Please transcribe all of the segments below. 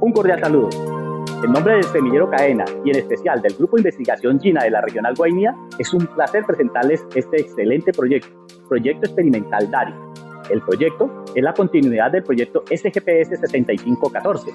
Un cordial saludo. En nombre del Semillero Cadena y en especial del Grupo de Investigación Gina de la Regional Guainía, es un placer presentarles este excelente proyecto, Proyecto Experimental DARI. El proyecto es la continuidad del proyecto SGPS 6514.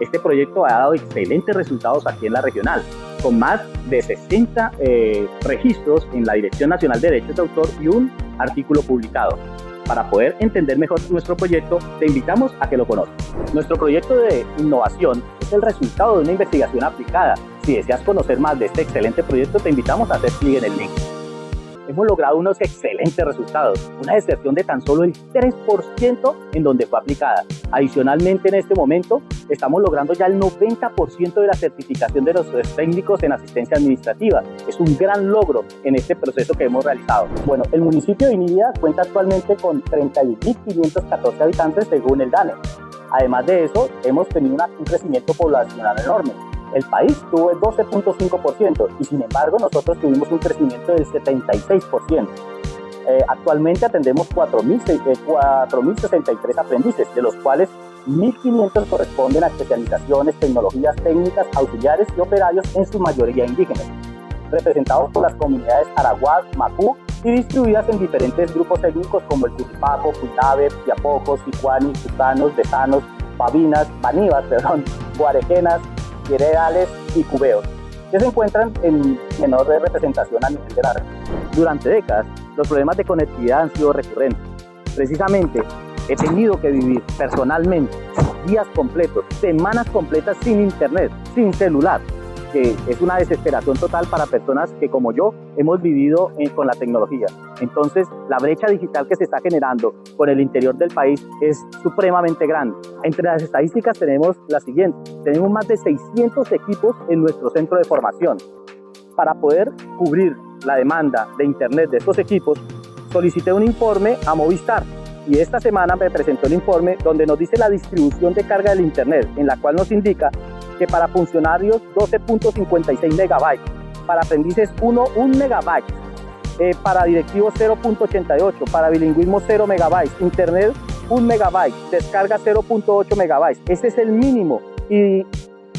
Este proyecto ha dado excelentes resultados aquí en la regional, con más de 60 eh, registros en la Dirección Nacional de Derechos de Autor y un artículo publicado. Para poder entender mejor nuestro proyecto, te invitamos a que lo conozcas. Nuestro proyecto de innovación es el resultado de una investigación aplicada. Si deseas conocer más de este excelente proyecto, te invitamos a hacer clic en el link hemos logrado unos excelentes resultados, una deserción de tan solo el 3% en donde fue aplicada. Adicionalmente, en este momento, estamos logrando ya el 90% de la certificación de los técnicos en asistencia administrativa. Es un gran logro en este proceso que hemos realizado. Bueno, el municipio de Inibia cuenta actualmente con 30.514 habitantes según el DANE. Además de eso, hemos tenido un crecimiento poblacional enorme el país tuvo el 12.5% y sin embargo nosotros tuvimos un crecimiento del 76%. Eh, actualmente atendemos 4.063 eh, aprendices, de los cuales 1.500 corresponden a especializaciones, tecnologías técnicas, auxiliares y operarios, en su mayoría indígenas, representados por las comunidades Araguaz, Macú y distribuidas en diferentes grupos técnicos como el Tutipaco, Cuitabe, Piapocos, Sicuani, Tucanos, Besanos, Babinas, Banivas, perdón, Guarequenas, Heredales y Cubeos, que se encuentran en menor representación a nivel de la red. Durante décadas, los problemas de conectividad han sido recurrentes. Precisamente, he tenido que vivir personalmente días completos, semanas completas sin internet, sin celular, es una desesperación total para personas que como yo hemos vivido con la tecnología. Entonces, la brecha digital que se está generando por el interior del país es supremamente grande. Entre las estadísticas tenemos la siguiente. Tenemos más de 600 equipos en nuestro centro de formación. Para poder cubrir la demanda de Internet de estos equipos, solicité un informe a Movistar y esta semana me presentó el informe donde nos dice la distribución de carga del Internet, en la cual nos indica que para funcionarios 12.56 megabytes, para aprendices 1, 1 megabyte, eh, para directivos 0.88, para bilingüismo 0 megabytes, internet 1 megabyte, descarga 0.8 megabytes. Ese es el mínimo. Y,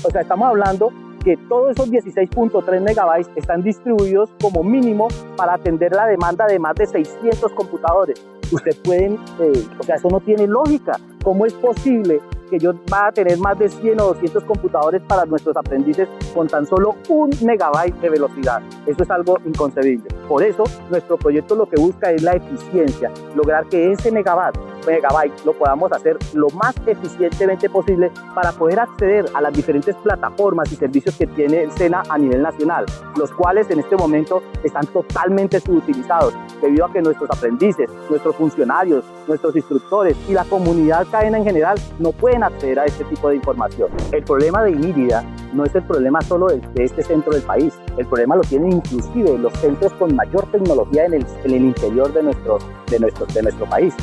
o sea, estamos hablando que todos esos 16.3 megabytes están distribuidos como mínimo para atender la demanda de más de 600 computadores. Ustedes pueden, eh, o sea, eso no tiene lógica. ¿Cómo es posible que yo va a tener más de 100 o 200 computadores para nuestros aprendices con tan solo un megabyte de velocidad. Eso es algo inconcebible. Por eso, nuestro proyecto lo que busca es la eficiencia, lograr que ese megabyte, megabyte lo podamos hacer lo más eficientemente posible para poder acceder a las diferentes plataformas y servicios que tiene SENA a nivel nacional, los cuales en este momento están totalmente subutilizados debido a que nuestros aprendices, nuestros funcionarios, nuestros instructores y la comunidad cadena en general no pueden acceder a este tipo de información. El problema de Inírida no es el problema solo de, este centro del país, el problema lo tienen inclusive los centros con mayor tecnología en el, en el interior de nuestro, de, nuestro, de nuestro país.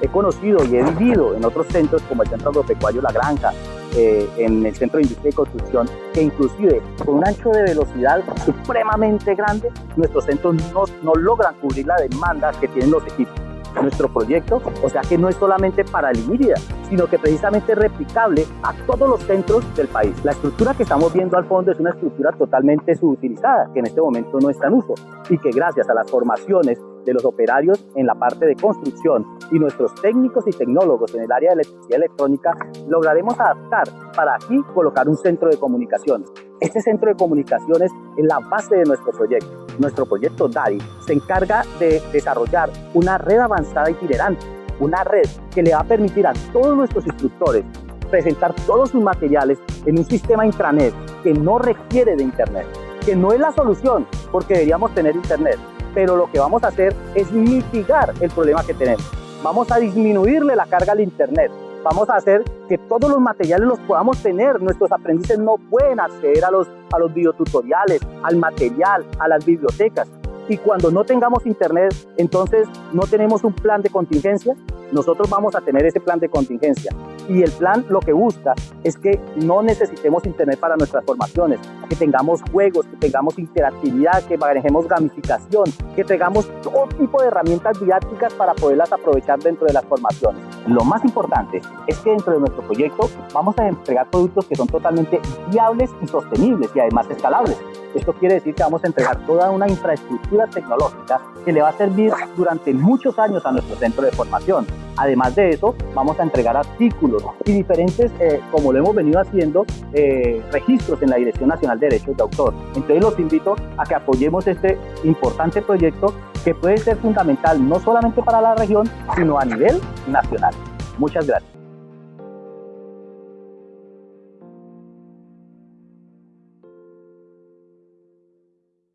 He conocido y he vivido en otros centros como el Centro Agropecuario La Granja, eh, en el Centro de Industria y Construcción, que inclusive con un ancho de velocidad supremamente grande, nuestros centros no, no logran cubrir la demanda que tienen los equipos nuestro proyecto, o sea que no es solamente para Limírida, sino que precisamente es replicable a todos los centros del país. La estructura que estamos viendo al fondo es una estructura totalmente subutilizada, que en este momento no está en uso y que gracias a las formaciones de los operarios en la parte de construcción y nuestros técnicos y tecnólogos en el área de electricidad electrónica, lograremos adaptar para aquí colocar un centro de comunicaciones. Este centro de comunicaciones es la base de nuestro proyecto. Nuestro proyecto DARI se encarga de desarrollar una red avanzada itinerante, una red que le va a permitir a todos nuestros instructores presentar todos sus materiales en un sistema intranet que no requiere de internet, que no es la solución porque deberíamos tener internet, pero lo que vamos a hacer es mitigar el problema que tenemos. Vamos a disminuirle la carga al internet, vamos a hacer que todos los materiales los podamos tener. Nuestros aprendices no pueden acceder a los, a los videotutoriales, al material, a las bibliotecas. Y cuando no tengamos internet, entonces no tenemos un plan de contingencia, nosotros vamos a tener ese plan de contingencia. Y el plan lo que busca es que no necesitemos internet para nuestras formaciones, que tengamos juegos, que tengamos interactividad, que manejemos gamificación, que tengamos todo tipo de herramientas didácticas para poderlas aprovechar dentro de las formaciones. Lo más importante es que dentro de nuestro proyecto vamos a entregar productos que son totalmente viables y sostenibles y además escalables. Esto quiere decir que vamos a entregar toda una infraestructura tecnológica que le va a servir durante muchos años a nuestro centro de formación. Además de eso, vamos a entregar artículos y diferentes, eh, como lo hemos venido haciendo, eh, registros en la Dirección Nacional de Derechos de Autor. Entonces los invito a que apoyemos este importante proyecto que puede ser fundamental no solamente para la región, sino a nivel nacional. Muchas gracias.